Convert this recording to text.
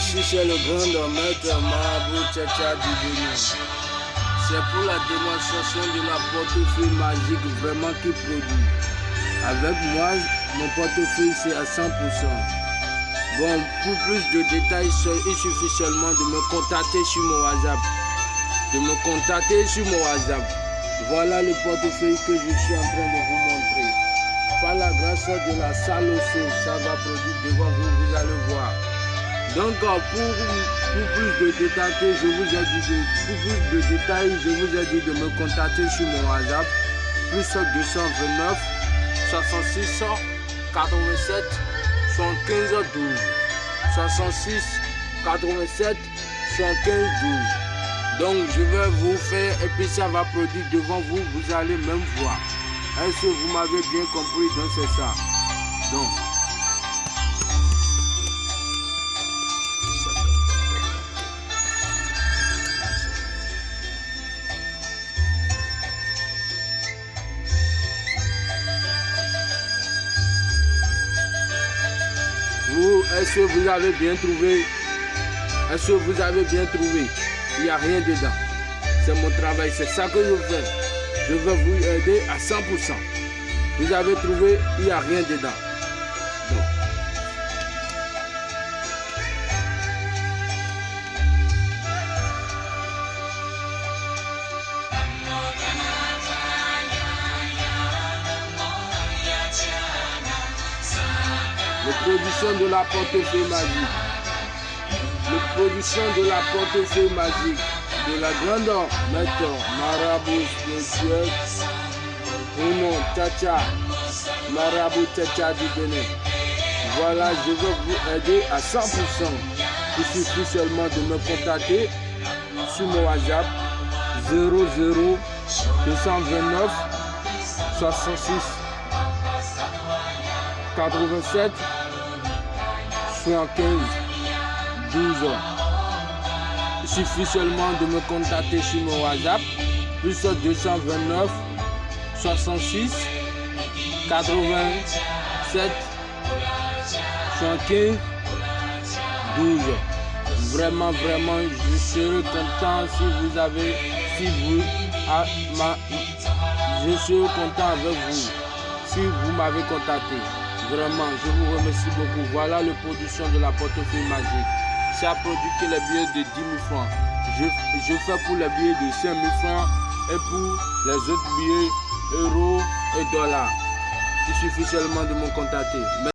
Ici, c'est le grand maître Tchacha du Bénin. C'est pour la démonstration de la portefeuille magique vraiment qui produit. Avec moi, mon portefeuille, c'est à 100%. Bon, pour plus de détails, il suffit seulement de me contacter sur mon WhatsApp. De me contacter sur mon WhatsApp. Voilà le portefeuille que je suis en train de vous montrer. Par la grâce de la salle aussi, ça va produire devant vous, vous allez voir. Donc pour, plus de détails, je vous ai dit de, plus de détails, je vous ai dit de me contacter sur mon WhatsApp. Plus 229 66 87 75 12 66 87 75 12 donc je vais vous faire et puis ça va produire devant vous vous allez même voir. Est-ce que vous m'avez bien compris? Donc c'est ça. Donc est-ce que vous avez bien trouvé? Est-ce que vous avez bien trouvé? Il n'y a rien dedans. C'est mon travail, c'est ça que je fais. Je vais vous aider à 100%. Vous avez trouvé, il n'y a rien dedans. La production de la portefeuille magique. La production de la portefeuille magique de la grande maître Marabout spirituel Bruno Tchacha Marabout Tchacha du Bénin. Voilà, je vais vous aider à 100%. Il suffit seulement de me contacter sur mon WhatsApp 00 229 66 87 75 12 Il suffit seulement de me contacter sur mon WhatsApp plus 229 66 87 75 12 Vraiment, vraiment, je serai content si vous avez, si vous, ah, ma, je serai content avec vous si vous m'avez contacté. Vraiment, je vous remercie beaucoup. Voilà la production de la portefeuille magique. Ça produit que les billets de 10 000 francs. Je, je fais pour les billets de 5 000 francs et pour les autres billets euros et dollars. Il suffit seulement de me contacter.